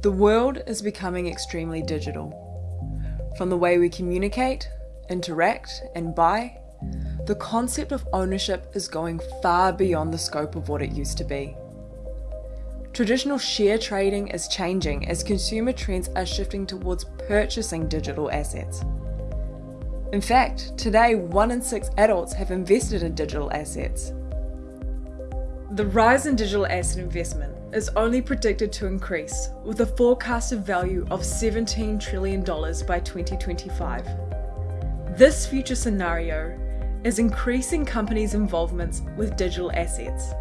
The world is becoming extremely digital. From the way we communicate, interact, and buy, the concept of ownership is going far beyond the scope of what it used to be. Traditional share trading is changing as consumer trends are shifting towards purchasing digital assets. In fact, today one in six adults have invested in digital assets. The rise in digital asset investment is only predicted to increase, with a forecasted value of $17 trillion by 2025. This future scenario is increasing companies' involvements with digital assets.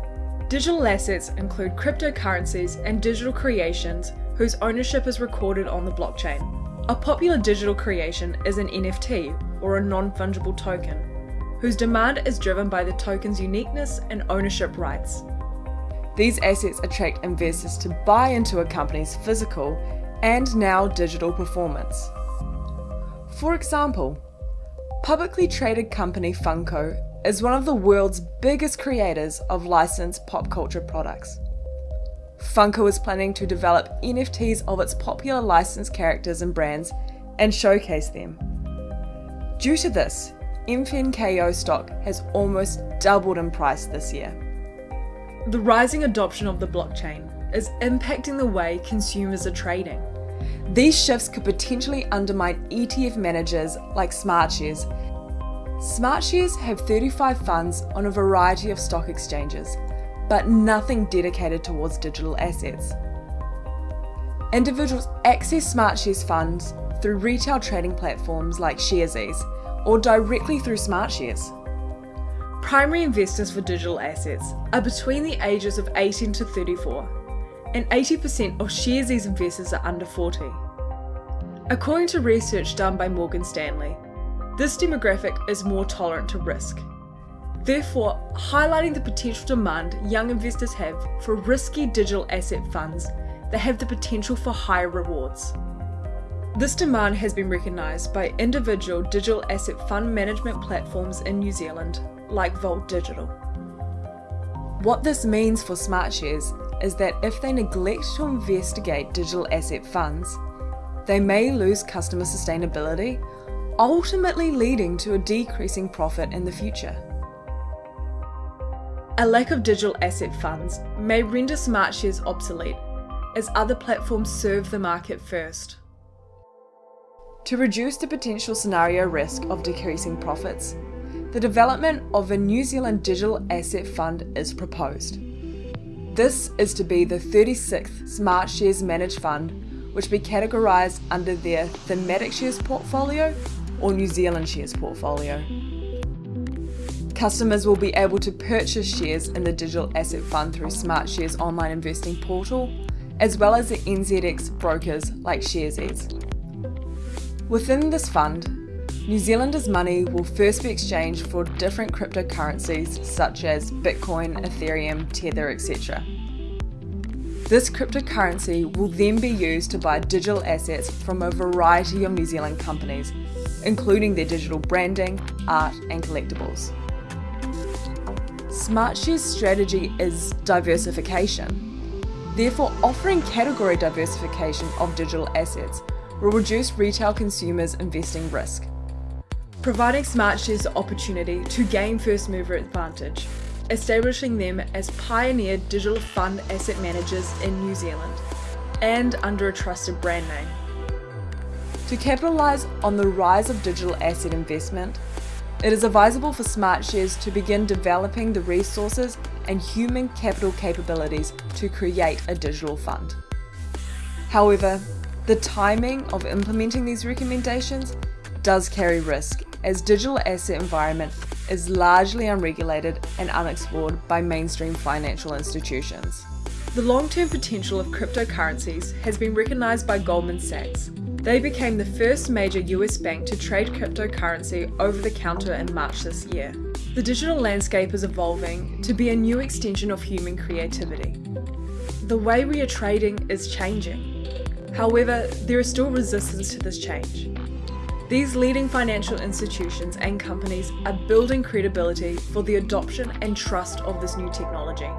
Digital assets include cryptocurrencies and digital creations whose ownership is recorded on the blockchain. A popular digital creation is an NFT, or a non-fungible token, whose demand is driven by the token's uniqueness and ownership rights. These assets attract investors to buy into a company's physical and now digital performance. For example, publicly traded company Funko is one of the world's biggest creators of licensed pop culture products. Funko is planning to develop NFTs of its popular licensed characters and brands and showcase them. Due to this, MFNKO stock has almost doubled in price this year. The rising adoption of the blockchain is impacting the way consumers are trading. These shifts could potentially undermine ETF managers like SmartShares. SmartShares have 35 funds on a variety of stock exchanges, but nothing dedicated towards digital assets. Individuals access SmartShares funds through retail trading platforms like Sharesies or directly through SmartShares. Primary investors for digital assets are between the ages of 18 to 34, and 80% of Sharesies investors are under 40. According to research done by Morgan Stanley, this demographic is more tolerant to risk. Therefore, highlighting the potential demand young investors have for risky digital asset funds that have the potential for higher rewards. This demand has been recognised by individual digital asset fund management platforms in New Zealand like Vault Digital. What this means for SmartShares is that if they neglect to investigate digital asset funds, they may lose customer sustainability, ultimately leading to a decreasing profit in the future. A lack of digital asset funds may render SmartShares obsolete, as other platforms serve the market first. To reduce the potential scenario risk of decreasing profits, the development of a New Zealand digital asset fund is proposed. This is to be the 36th Smart Shares managed fund, which will be categorised under their thematic shares portfolio or New Zealand shares portfolio. Customers will be able to purchase shares in the digital asset fund through Smart Shares online investing portal, as well as the NZX brokers like Sharesies. Within this fund, New Zealanders' money will first be exchanged for different cryptocurrencies such as Bitcoin, Ethereum, Tether, etc. This cryptocurrency will then be used to buy digital assets from a variety of New Zealand companies, including their digital branding, art and collectibles. SmartShares' strategy is diversification. Therefore, offering category diversification of digital assets will reduce retail consumers' investing risk providing SmartShares the opportunity to gain first mover advantage, establishing them as pioneer digital fund asset managers in New Zealand, and under a trusted brand name. To capitalise on the rise of digital asset investment, it is advisable for SmartShares to begin developing the resources and human capital capabilities to create a digital fund. However, the timing of implementing these recommendations does carry risk as digital asset environment is largely unregulated and unexplored by mainstream financial institutions. The long-term potential of cryptocurrencies has been recognised by Goldman Sachs. They became the first major US bank to trade cryptocurrency over the counter in March this year. The digital landscape is evolving to be a new extension of human creativity. The way we are trading is changing. However, there is still resistance to this change. These leading financial institutions and companies are building credibility for the adoption and trust of this new technology.